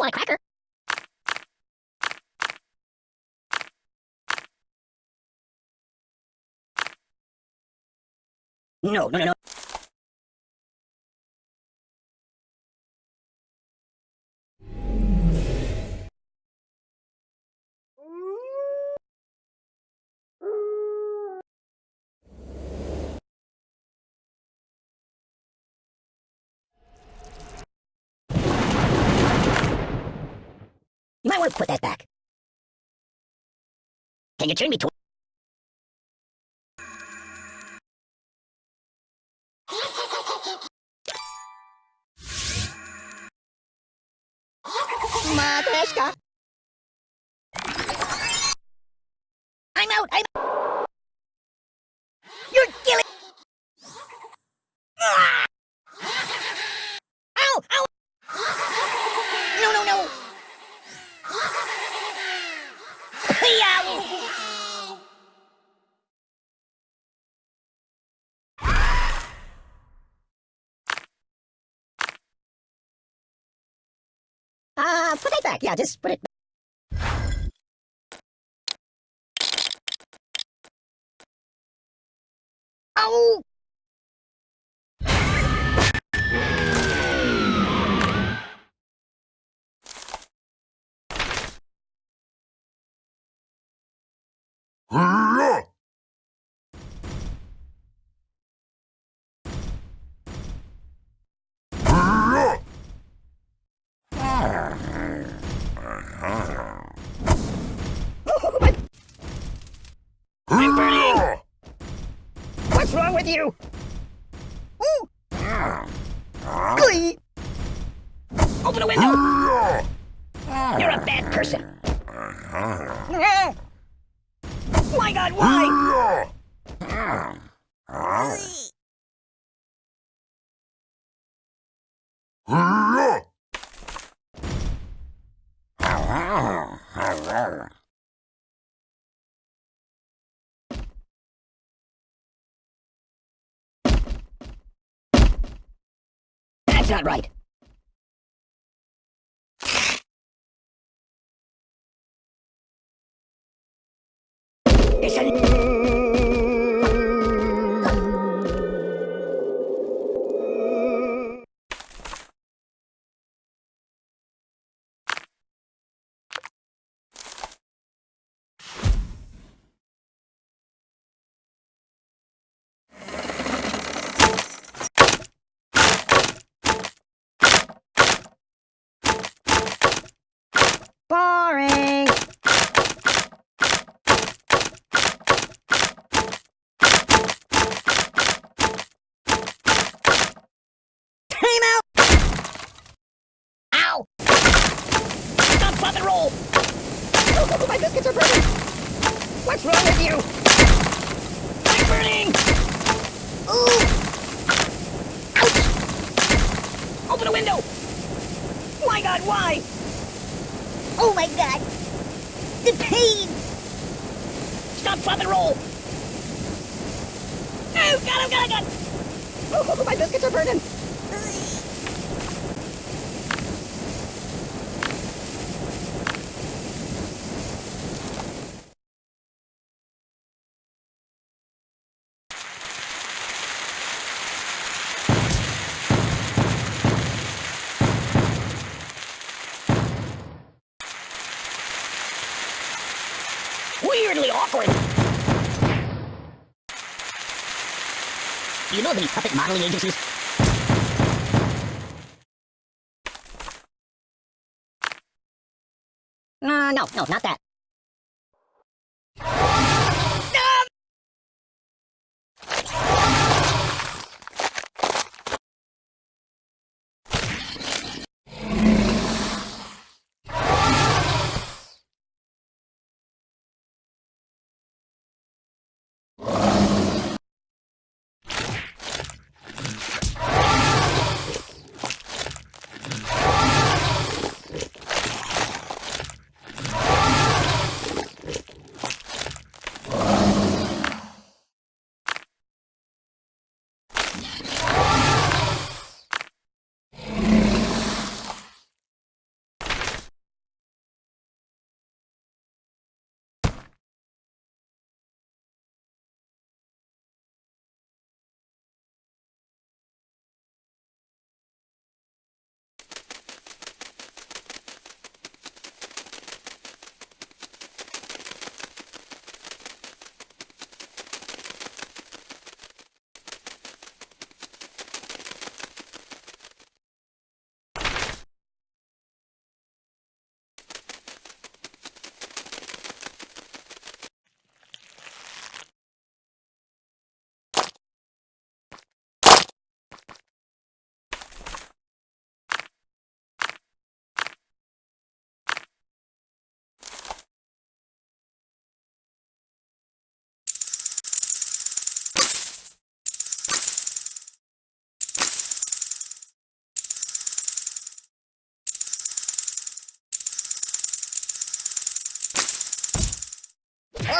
want a cracker. No, no, no, no. Put that back. Can you turn me to... Matryoshka. I'm out. I'm. You're killing. Ah! Ow! Ow! No! No! No! Yow! Uh, put it back. Yeah, just put it Oh! I'm you? Ooh! Glee! Open a window! You're a bad person! My god, why? Not right. It's a... Ow! Stop, pop, and roll! Oh, my biscuits are burning! What's wrong with you? I'm burning! Ooh! Ouch! Open a window! My god, why? Oh my god! The pain! Stop, pop, and roll! Oh, god, oh, god, oh, god! Oh, my biscuits are burning! Know of any puppet modeling agencies? Uh, no, no, not that.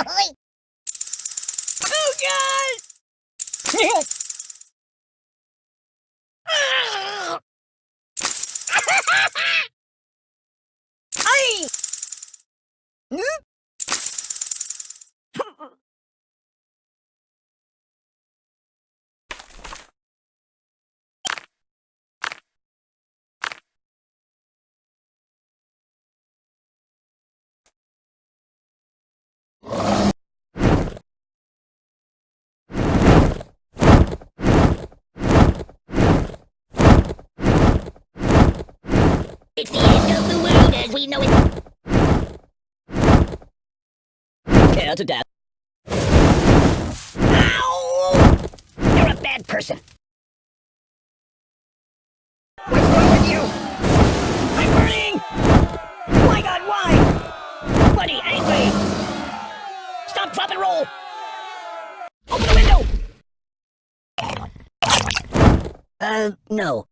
oh God! It's the end of the world as we know it. Care to death. Ow! You're a bad person. What's wrong with you? I'm burning! My god, why? Buddy, angry! Stop, drop, and roll! Open the window! Uh, no.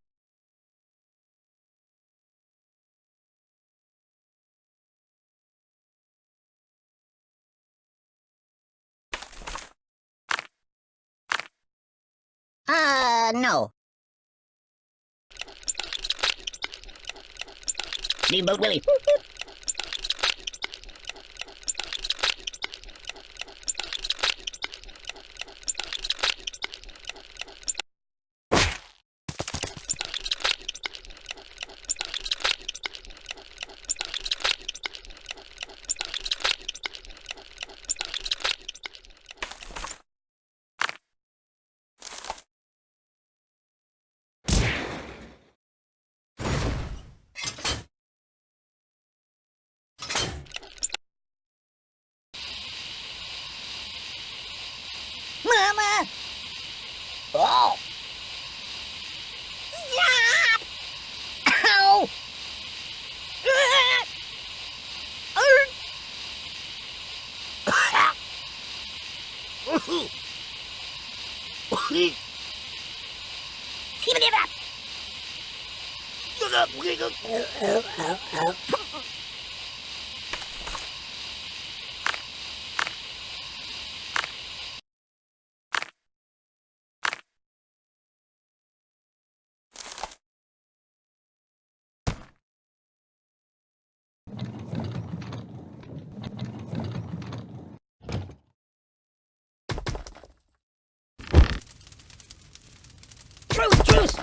Uh, no. Steamboat Willie. Keep it up! Truce, truce!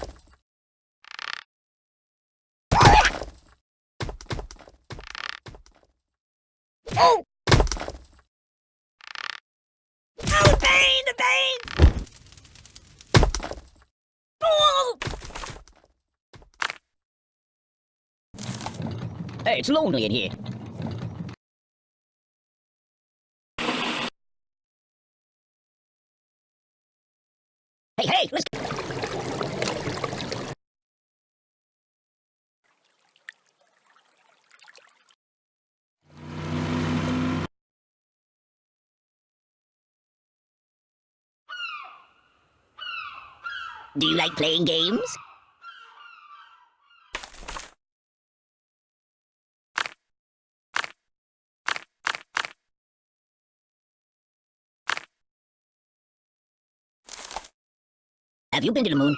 Oh! Oh, the pain, the pain! Oh! Hey, it's lonely in here. Hey, hey, let's... Do you like playing games? Have you been to the moon?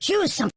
Choose some.